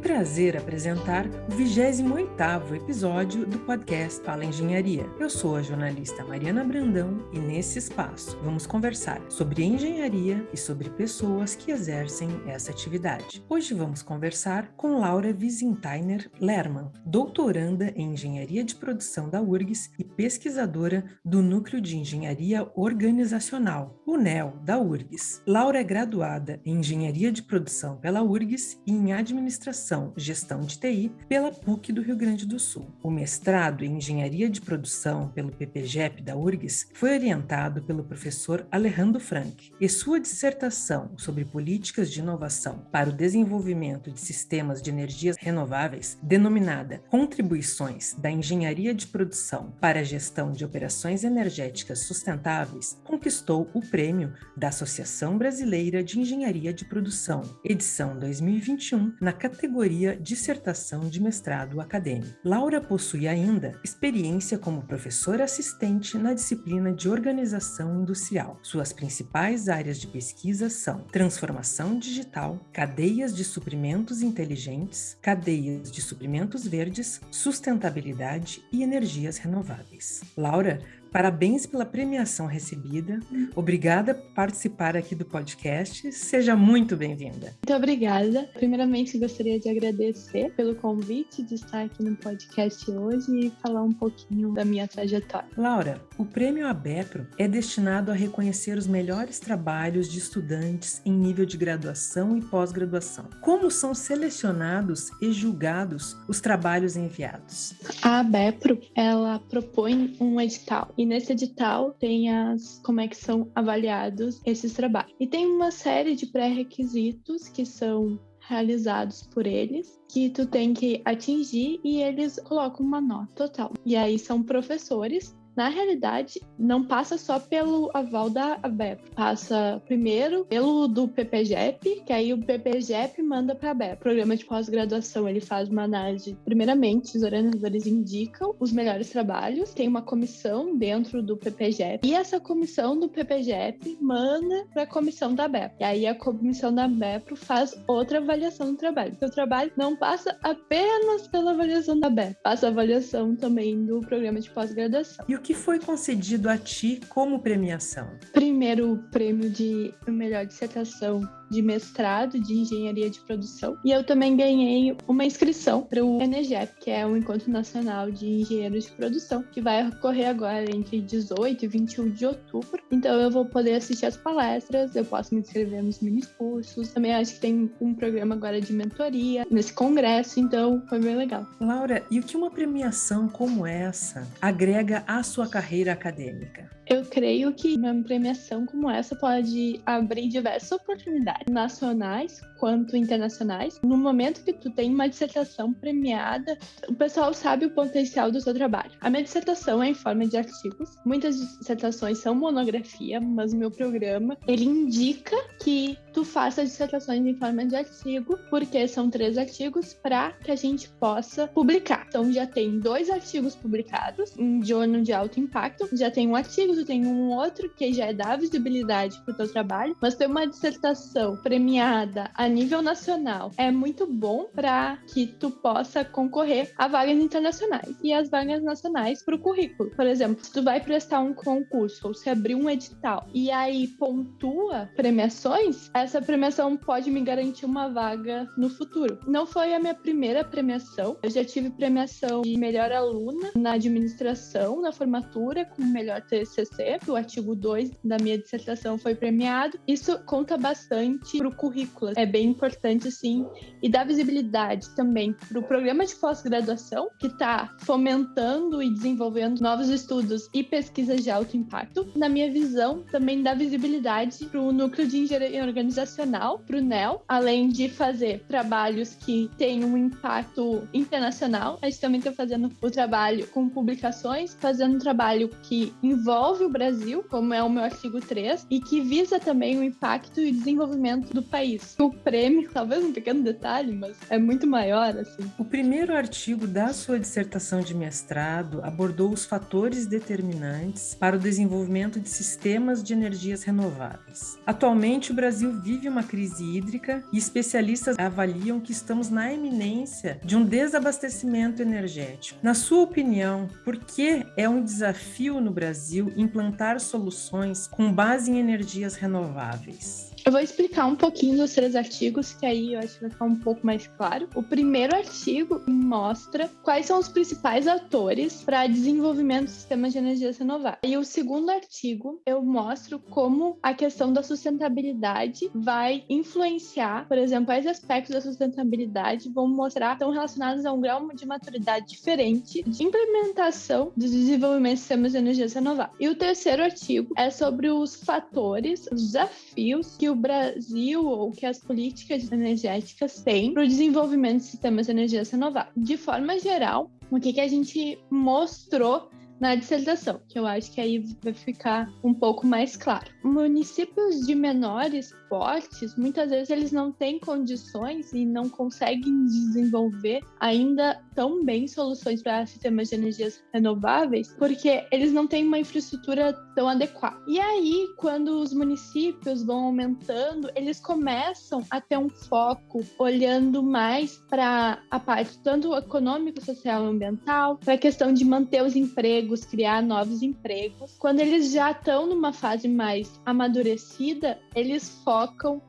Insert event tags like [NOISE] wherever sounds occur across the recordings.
prazer apresentar o 28º episódio do podcast Fala Engenharia. Eu sou a jornalista Mariana Brandão e nesse espaço vamos conversar sobre engenharia e sobre pessoas que exercem essa atividade. Hoje vamos conversar com Laura Wiesenthiner Lerman, doutoranda em Engenharia de Produção da URGS e pesquisadora do Núcleo de Engenharia Organizacional, o NEL, da URGS. Laura é graduada em Engenharia de Produção pela URGS e em Administração Administração Gestão de TI pela PUC do Rio Grande do Sul. O mestrado em Engenharia de Produção pelo PPGEP da URGS foi orientado pelo professor Alejandro Frank e sua dissertação sobre políticas de inovação para o desenvolvimento de sistemas de energias renováveis, denominada Contribuições da Engenharia de Produção para a Gestão de Operações Energéticas Sustentáveis, conquistou o prêmio da Associação Brasileira de Engenharia de Produção, edição 2021, na categoria categoria Dissertação de Mestrado Acadêmico. Laura possui ainda experiência como professora assistente na disciplina de Organização Industrial. Suas principais áreas de pesquisa são transformação digital, cadeias de suprimentos inteligentes, cadeias de suprimentos verdes, sustentabilidade e energias renováveis. Laura Parabéns pela premiação recebida. Obrigada por participar aqui do podcast. Seja muito bem-vinda. Muito obrigada. Primeiramente, gostaria de agradecer pelo convite de estar aqui no podcast hoje e falar um pouquinho da minha trajetória. Laura, o Prêmio ABEPRO é destinado a reconhecer os melhores trabalhos de estudantes em nível de graduação e pós-graduação. Como são selecionados e julgados os trabalhos enviados? A ABEPRO, ela propõe um edital e nesse edital tem as como é que são avaliados esses trabalhos. E tem uma série de pré-requisitos que são realizados por eles que tu tem que atingir e eles colocam uma nota total. E aí são professores na realidade, não passa só pelo aval da ABEP, passa primeiro pelo do PPGEP, que aí o PPGEP manda para a ABEP. Programa de pós-graduação, ele faz uma análise, primeiramente, os orientadores indicam os melhores trabalhos, tem uma comissão dentro do PPGEP, e essa comissão do PPGEP manda para a comissão da ABEP. E aí a comissão da ABEP faz outra avaliação do trabalho. Então, o trabalho não passa apenas pela avaliação da ABEP, passa a avaliação também do programa de pós-graduação. E o que foi concedido a ti como premiação? Primeiro prêmio de melhor dissertação de mestrado de engenharia de produção. E eu também ganhei uma inscrição para o ENEGEP, que é o Encontro Nacional de Engenheiros de Produção, que vai ocorrer agora entre 18 e 21 de outubro. Então eu vou poder assistir as palestras, eu posso me inscrever nos mini cursos. Também acho que tem um programa agora de mentoria nesse congresso, então foi bem legal. Laura, e o que uma premiação como essa agrega à sua carreira acadêmica? Eu creio que uma premiação como essa pode abrir diversas oportunidades nacionais quanto internacionais. No momento que tu tem uma dissertação premiada, o pessoal sabe o potencial do seu trabalho. A minha dissertação é em forma de artigos. Muitas dissertações são monografia, mas o meu programa, ele indica que tu faça dissertações em forma de artigo, porque são três artigos para que a gente possa publicar. Então já tem dois artigos publicados em jornal de alto impacto, já tem um artigo tu tem um outro que já é dar visibilidade para o teu trabalho, mas ter uma dissertação premiada a nível nacional é muito bom para que tu possa concorrer a vagas internacionais e as vagas nacionais para o currículo. Por exemplo, se tu vai prestar um concurso ou se abrir um edital e aí pontua premiações, essa premiação pode me garantir uma vaga no futuro. Não foi a minha primeira premiação, eu já tive premiação de melhor aluna na administração, na formatura, com melhor TCC O artigo 2 da minha dissertação foi premiado. Isso conta bastante para o currículo, é bem importante sim, e dá visibilidade também para o programa de pós-graduação, que está fomentando e desenvolvendo novos estudos e pesquisas de alto impacto. Na minha visão, também dá visibilidade para o núcleo de engenharia organizacional, para o NEL, além de fazer trabalhos que têm um impacto internacional. A gente também está fazendo o trabalho com publicações, fazendo um trabalho que envolve envolve Brasil, como é o meu artigo 3, e que visa também o impacto e desenvolvimento do país. O prêmio, [LAUGHS] talvez um pequeno detalhe, mas é muito maior, assim. O primeiro artigo da sua dissertação de mestrado abordou os fatores determinantes para o desenvolvimento de sistemas de energias renováveis. Atualmente, o Brasil vive uma crise hídrica e especialistas avaliam que estamos na eminência de um desabastecimento energético. Na sua opinião, por que é um desafio no Brasil implantar soluções com base em energias renováveis? Eu vou explicar um pouquinho dos três artigos, que aí eu acho que vai ficar um pouco mais claro. O primeiro artigo mostra quais são os principais atores para desenvolvimento de sistemas de energias renováveis. E o segundo artigo, eu mostro como a questão da sustentabilidade vai influenciar, por exemplo, quais aspectos da sustentabilidade vão mostrar estão relacionados a um grau de maturidade diferente de implementação do desenvolvimento de sistemas de energias renováveis. E o terceiro artigo é sobre os fatores, os desafios que o Brasil ou que as políticas energéticas têm para o desenvolvimento de sistemas de energias renováveis. De forma geral, o que, que a gente mostrou na dissertação, que eu acho que aí vai ficar um pouco mais claro. Municípios de menores portes, muitas vezes eles não têm condições e não conseguem desenvolver ainda tão bem soluções para sistemas de energias renováveis, porque eles não têm uma infraestrutura tão adequada. E aí, quando os municípios vão aumentando, eles começam a ter um foco olhando mais para a parte tanto econômico, social e ambiental, para a questão de manter os empregos, criar novos empregos. Quando eles já estão numa fase mais amadurecida, eles focam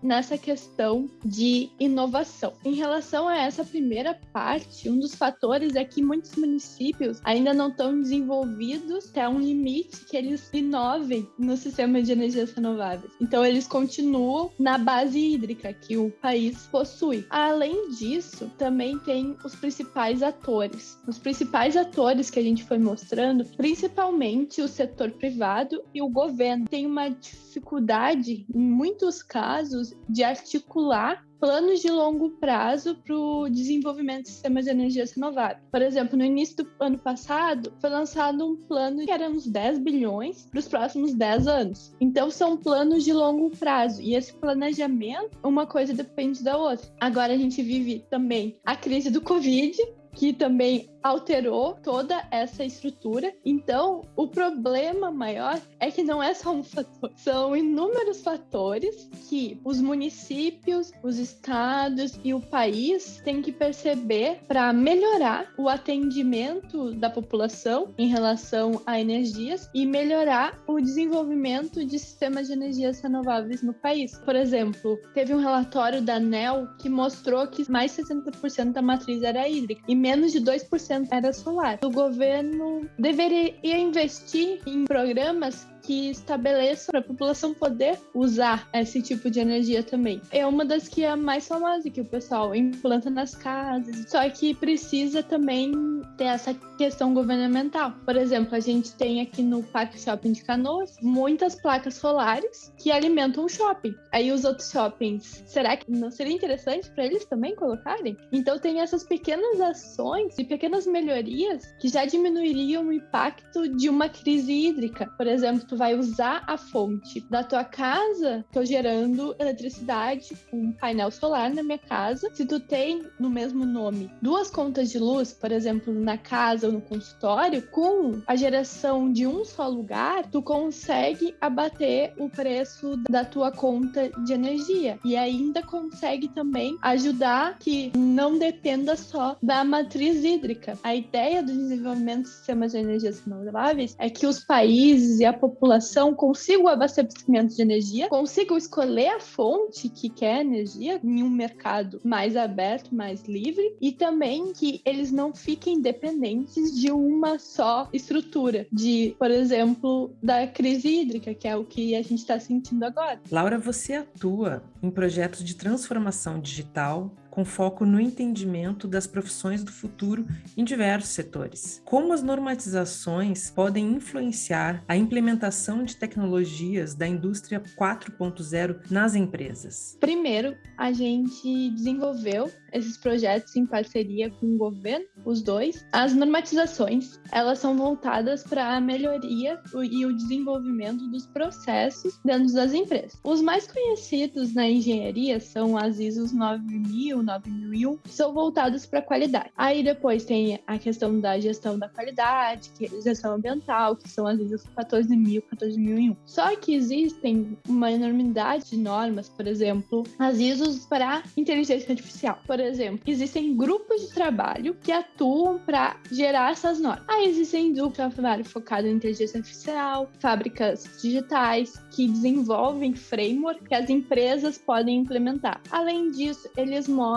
nessa questão de inovação. Em relação a essa primeira parte, um dos fatores é que muitos municípios ainda não estão desenvolvidos até um limite que eles inovem no sistema de energias renováveis. Então, eles continuam na base hídrica que o país possui. Além disso, também tem os principais atores. Os principais atores que a gente foi mostrando, principalmente o setor privado e o governo, tem uma dificuldade, em muitos casos, de articular planos de longo prazo para o desenvolvimento de sistemas de energias renováveis. Por exemplo, no início do ano passado, foi lançado um plano que era uns 10 bilhões para os próximos 10 anos. Então, são planos de longo prazo. E esse planejamento, uma coisa depende da outra. Agora, a gente vive também a crise do Covid, que também alterou toda essa estrutura. Então, o problema maior é que não é só um fator, [LAUGHS] são inúmeros fatores que os municípios, os estados e o país têm que perceber para melhorar o atendimento da população em relação a energias e melhorar o desenvolvimento de sistemas de energias renováveis no país. Por exemplo, teve um relatório da ANEL que mostrou que mais de 60% da matriz era hídrica e menos de 2% era solar. O governo deveria investir em programas que estabeleçam para a população poder usar esse tipo de energia também. É uma das que é mais famosa que o pessoal implanta nas casas, só que precisa também ter essa questão governamental. Por exemplo, a gente tem aqui no Parque Shopping de Canoas muitas placas solares que alimentam o shopping. Aí os outros shoppings, será que não seria interessante para eles também colocarem? Então tem essas pequenas ações e pequenas melhorias que já diminuiriam o impacto de uma crise hídrica. Por exemplo, tu vai usar a fonte da tua casa, tô gerando eletricidade com um painel solar na minha casa. Se tu tem no mesmo nome duas contas de luz, por exemplo, na casa ou no consultório, com a geração de um só lugar, tu consegue abater o preço da tua conta de energia e ainda consegue também ajudar que não dependa só da matriz hídrica. A ideia do desenvolvimento de sistemas de energias renováveis é que os países e a população população consiga o abastecimento de energia, consigam escolher a fonte que quer energia em um mercado mais aberto, mais livre, e também que eles não fiquem dependentes de uma só estrutura, de, por exemplo, da crise hídrica, que é o que a gente está sentindo agora. Laura, você atua em projetos de transformação digital com foco no entendimento das profissões do futuro em diversos setores. Como as normatizações podem influenciar a implementação de tecnologias da indústria 4.0 nas empresas? Primeiro, a gente desenvolveu esses projetos em parceria com o governo, os dois. As normatizações, elas são voltadas para a melhoria e o desenvolvimento dos processos dentro das empresas. Os mais conhecidos na engenharia são as ISO 9000, 9001, que são voltados para qualidade. Aí depois tem a questão da gestão da qualidade, que é gestão ambiental, que são as ISO 14000, 14001. Só que existem uma enormidade de normas, por exemplo, as ISOs para inteligência artificial. Por exemplo, existem grupos de trabalho que atuam para gerar essas normas. Aí existem grupos de trabalho focados em inteligência artificial, fábricas digitais que desenvolvem framework que as empresas podem implementar. Além disso, eles mostram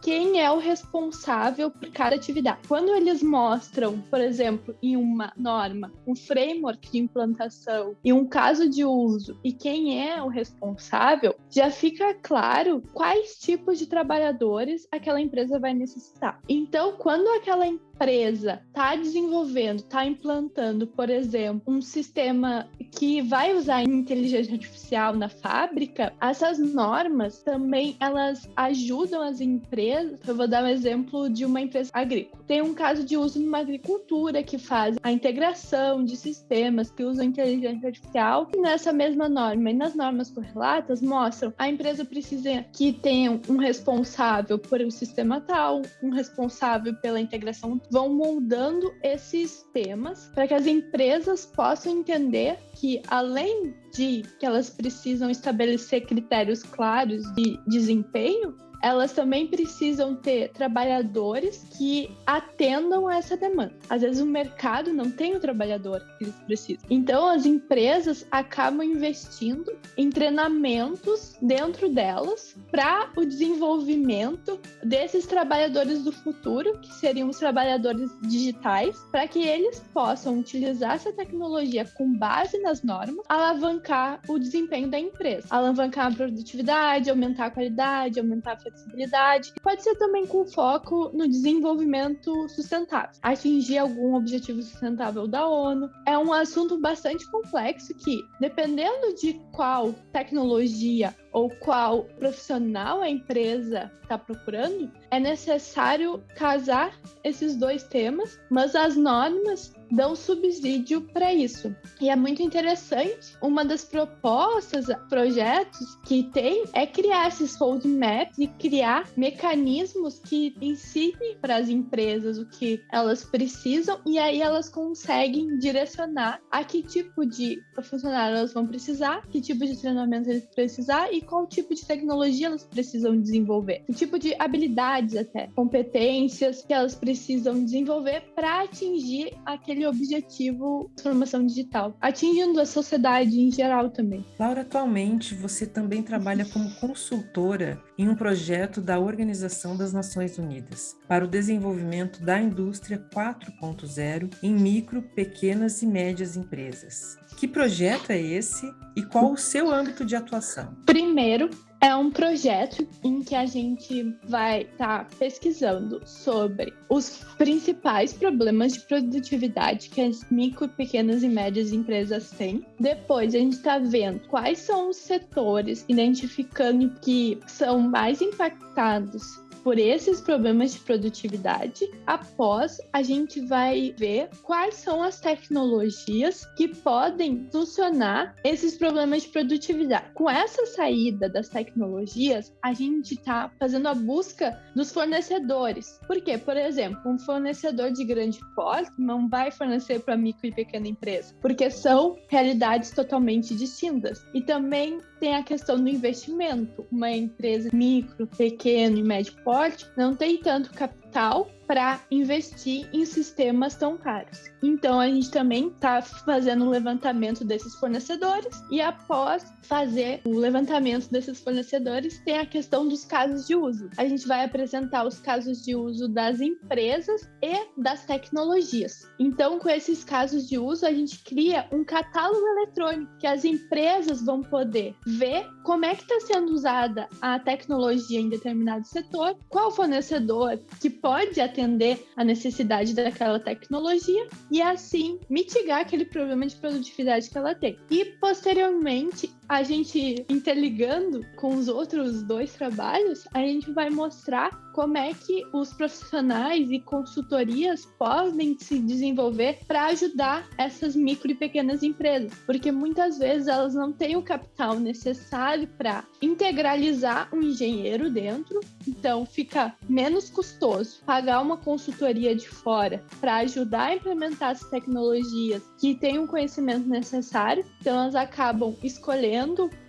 quem é o responsável por cada atividade. Quando eles mostram, por exemplo, em uma norma, um framework de implantação e um caso de uso e quem é o responsável, já fica claro quais tipos de trabalhadores aquela empresa vai necessitar. Então, quando aquela empresa está desenvolvendo, está implantando, por exemplo, um sistema que vai usar inteligência artificial na fábrica, essas normas também elas ajudam as empresas. Eu vou dar um exemplo de uma empresa agrícola. Tem um caso de uso numa agricultura que faz a integração de sistemas que usam inteligência artificial. E nessa mesma norma e nas normas correlatas mostram a empresa precisa que tenha um responsável por o sistema tal, um responsável pela integração vão moldando esses temas para que as empresas possam entender que, além de que elas precisam estabelecer critérios claros de desempenho, elas também precisam ter trabalhadores que atendam a essa demanda. Às vezes o mercado não tem o trabalhador que eles precisam. Então as empresas acabam investindo em treinamentos dentro delas para o desenvolvimento desses trabalhadores do futuro, que seriam os trabalhadores digitais, para que eles possam utilizar essa tecnologia com base nas normas, alavancar o desempenho da empresa, alavancar a produtividade, aumentar a qualidade, aumentar a flexibilidade. Pode ser também com foco no desenvolvimento sustentável, atingir algum objetivo sustentável da ONU. É um assunto bastante complexo que, dependendo de qual tecnologia ou qual profissional a empresa está procurando, é necessário casar esses dois temas, mas as normas dão subsídio para isso. E é muito interessante, uma das propostas, projetos que tem é criar esses roadmaps e criar mecanismos que ensinem para as empresas o que elas precisam e aí elas conseguem direcionar a que tipo de funcionário elas vão precisar, que tipo de treinamento eles precisar e qual tipo de tecnologia elas precisam desenvolver, que tipo de habilidades até, competências que elas precisam desenvolver para atingir aquele objetivo de transformação digital, atingindo a sociedade em geral também. Laura, atualmente você também trabalha como consultora em um projeto da Organização das Nações Unidas para o desenvolvimento da indústria 4.0 em micro, pequenas e médias empresas. Que projeto é esse e qual o seu âmbito de atuação? Primeiro, é um projeto em que a gente vai estar tá pesquisando sobre os principais problemas de produtividade que as micro, pequenas e médias empresas têm. Depois, a gente está vendo quais são os setores, identificando que são mais impactados por esses problemas de produtividade. Após, a gente vai ver quais são as tecnologias que podem solucionar esses problemas de produtividade. Com essa saída das tecnologias, a gente está fazendo a busca dos fornecedores. Por quê? Por exemplo, um fornecedor de grande porte não vai fornecer para micro e pequena empresa, porque são realidades totalmente distintas. E também tem a questão do investimento. Uma empresa micro, pequeno e médio porte não tem tanto capital capital para investir em sistemas tão caros. Então a gente também está fazendo um levantamento desses fornecedores e após fazer o levantamento desses fornecedores tem a questão dos casos de uso. A gente vai apresentar os casos de uso das empresas e das tecnologias. Então com esses casos de uso a gente cria um catálogo eletrônico que as empresas vão poder ver como é que está sendo usada a tecnologia em determinado setor, qual fornecedor que pode atender a necessidade daquela tecnologia e assim mitigar aquele problema de produtividade que ela tem. E posteriormente, a gente interligando com os outros dois trabalhos, a gente vai mostrar como é que os profissionais e consultorias podem se desenvolver para ajudar essas micro e pequenas empresas, porque muitas vezes elas não têm o capital necessário para integralizar um engenheiro dentro, então fica menos custoso pagar uma consultoria de fora para ajudar a implementar as tecnologias que têm o conhecimento necessário, então elas acabam escolhendo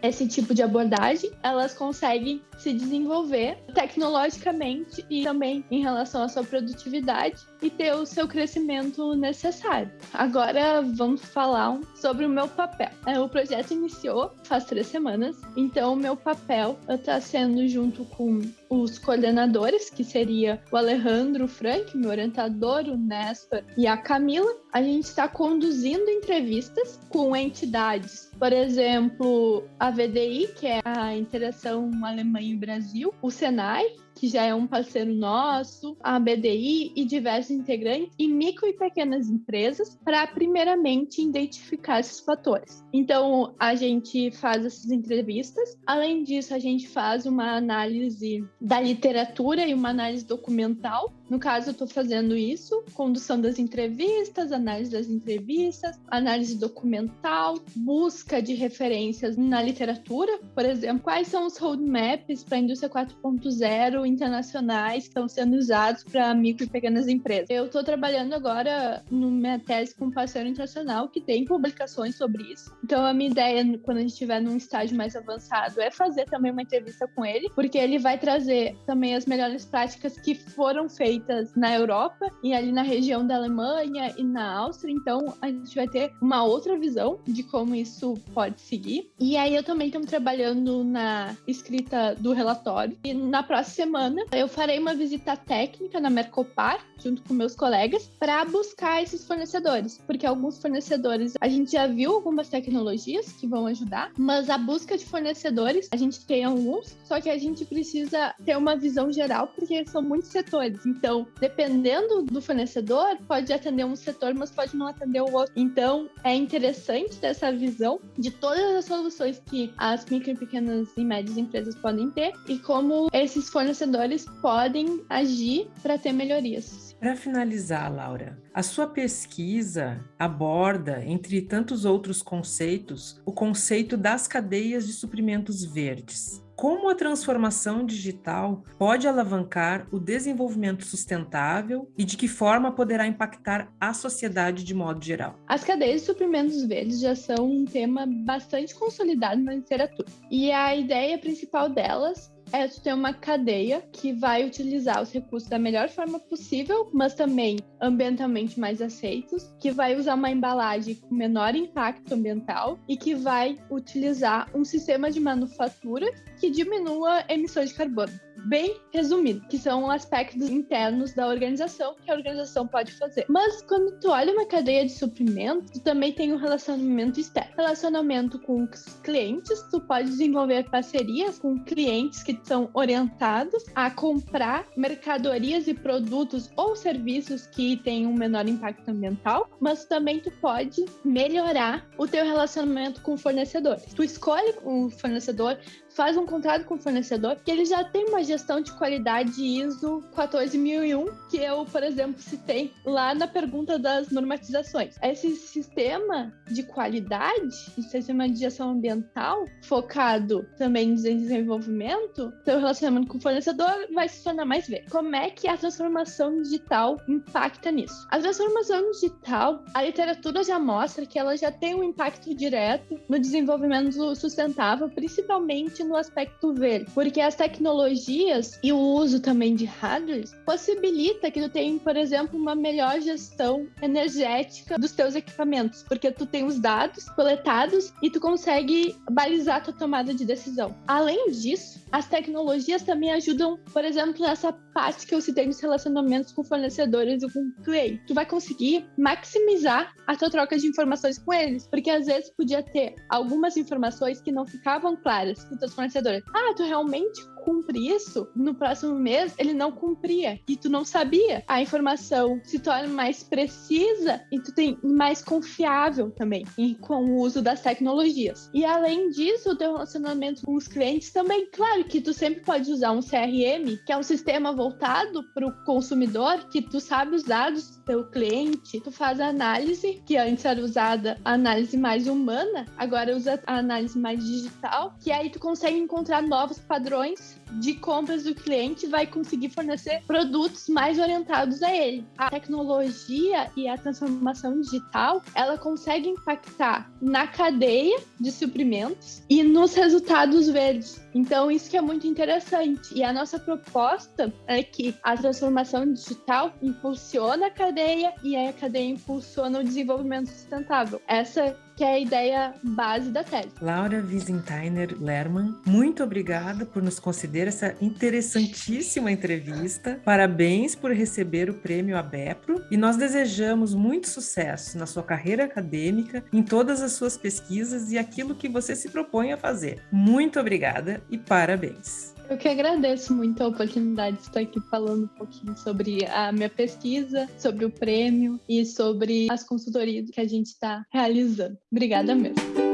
esse tipo de abordagem, elas conseguem se desenvolver tecnologicamente e também em relação à sua produtividade e ter o seu crescimento necessário. Agora vamos falar sobre o meu papel. É, o projeto iniciou faz três semanas, então o meu papel está sendo junto com os coordenadores, que seria o Alejandro Frank, meu orientador, o Néstor e a Camila. A gente está conduzindo entrevistas com entidades, por exemplo, a VDI, que é a Interação Alemanha e Brasil, o Senai, que já é um parceiro nosso, a BDI e diversos integrantes, e micro e pequenas empresas, para primeiramente identificar esses fatores. Então, a gente faz essas entrevistas. Além disso, a gente faz uma análise da literatura e uma análise documental. No caso, eu estou fazendo isso: condução das entrevistas, análise das entrevistas, análise documental, busca de referências na literatura, por exemplo, quais são os roadmaps para a indústria 4.0 internacionais que estão sendo usados para micro e pequenas empresas. Eu estou trabalhando agora no minha tese com um parceiro internacional que tem publicações sobre isso. Então, a minha ideia, quando a gente estiver num estágio mais avançado, é fazer também uma entrevista com ele, porque ele vai trazer também as melhores práticas que foram feitas na Europa e ali na região da Alemanha e na Áustria. Então, a gente vai ter uma outra visão de como isso pode seguir. E aí, eu também estou trabalhando na escrita do relatório. E na próxima semana, eu farei uma visita técnica na Mercopar, junto com meus colegas, para buscar esses fornecedores. Porque alguns fornecedores, a gente já viu algumas tecnologias que vão ajudar, mas a busca de fornecedores, a gente tem alguns, só que a gente precisa ter uma visão geral, porque são muitos setores. Então, dependendo do fornecedor, pode atender um setor, mas pode não atender o outro. Então, é interessante ter essa visão de todas as soluções que as micro, pequenas e médias empresas podem ter e como esses fornecedores podem agir para ter melhorias. Para finalizar, Laura, a sua pesquisa aborda, entre tantos outros conceitos, o conceito das cadeias de suprimentos verdes. Como a transformação digital pode alavancar o desenvolvimento sustentável e de que forma poderá impactar a sociedade de modo geral? As cadeias de suprimentos verdes já são um tema bastante consolidado na literatura. E a ideia principal delas é tu ter uma cadeia que vai utilizar os recursos da melhor forma possível, mas também ambientalmente mais aceitos, que vai usar uma embalagem com menor impacto ambiental e que vai utilizar um sistema de manufatura que diminua emissões de carbono bem resumido, que são aspectos internos da organização que a organização pode fazer. Mas quando tu olha uma cadeia de suprimentos, tu também tem um relacionamento externo. Relacionamento com os clientes, tu pode desenvolver parcerias com clientes que são orientados a comprar mercadorias e produtos ou serviços que têm um menor impacto ambiental, mas também tu pode melhorar o teu relacionamento com fornecedores. Tu escolhe o fornecedor, faz um contrato com o fornecedor que ele já tem uma gestão de qualidade ISO 14001, que eu, por exemplo, citei lá na pergunta das normatizações. Esse sistema de qualidade, esse sistema de gestão ambiental, focado também no desenvolvimento, seu relacionamento com o fornecedor vai se tornar mais verde. Como é que a transformação digital impacta nisso? A transformação digital, a literatura já mostra que ela já tem um impacto direto no desenvolvimento sustentável, principalmente principalmente no aspecto verde, porque as tecnologias e o uso também de hardware possibilita que tu tenha, por exemplo, uma melhor gestão energética dos teus equipamentos, porque tu tem os dados coletados e tu consegue balizar tua tomada de decisão. Além disso, as tecnologias também ajudam, por exemplo, nessa parte que eu citei nos relacionamentos com fornecedores e com clientes. Tu vai conseguir maximizar a tua troca de informações com eles, porque às vezes podia ter algumas informações que não ficavam claras com teus fornecedores. Ah, tu realmente cumpre isso, no próximo mês ele não cumpria e tu não sabia. A informação se torna mais precisa e tu tem mais confiável também com o uso das tecnologias. E além disso, o teu relacionamento com os clientes também, claro que tu sempre pode usar um CRM, que é um sistema voltado para o consumidor, que tu sabe os dados do teu cliente, tu faz a análise, que antes era usada a análise mais humana, agora usa a análise mais digital, que aí tu consegue encontrar novos padrões de compras do cliente vai conseguir fornecer produtos mais orientados a ele. A tecnologia e a transformação digital, ela consegue impactar na cadeia de suprimentos e nos resultados verdes. Então, isso que é muito interessante. E a nossa proposta é que a transformação digital impulsiona a cadeia e a cadeia impulsiona o desenvolvimento sustentável. Essa que é a ideia base da tese. Laura Wiesenthiner Lerman, muito obrigada por nos conceder essa interessantíssima entrevista. Parabéns por receber o prêmio ABEPRO e nós desejamos muito sucesso na sua carreira acadêmica, em todas as suas pesquisas e aquilo que você se propõe a fazer. Muito obrigada e parabéns. Eu que agradeço muito a oportunidade de estar aqui falando um pouquinho sobre a minha pesquisa, sobre o prêmio e sobre as consultorias que a gente está realizando. Obrigada mesmo.